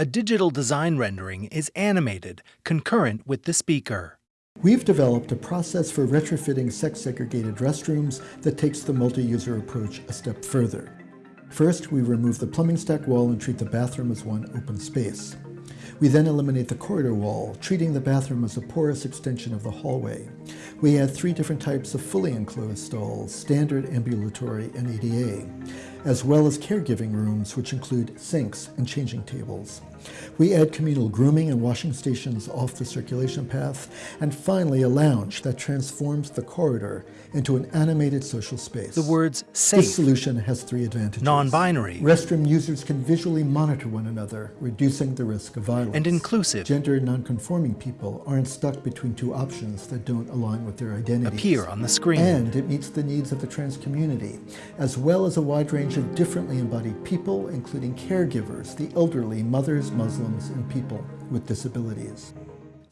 A digital design rendering is animated concurrent with the speaker. We've developed a process for retrofitting sex-segregated restrooms that takes the multi-user approach a step further. First, we remove the plumbing stack wall and treat the bathroom as one open space. We then eliminate the corridor wall, treating the bathroom as a porous extension of the hallway. We add three different types of fully enclosed stalls, standard, ambulatory, and ADA, as well as caregiving rooms, which include sinks and changing tables. We add communal grooming and washing stations off the circulation path, and finally a lounge that transforms the corridor into an animated social space. The words safe, This solution has three advantages. non-binary, Restroom users can visually monitor one another, reducing the risk of violence. and inclusive Gender non-conforming people aren't stuck between two options that don't align with their identities. appear on the screen. And it meets the needs of the trans community, as well as a wide range of differently embodied people, including caregivers, the elderly, mothers, Muslims, and people with disabilities.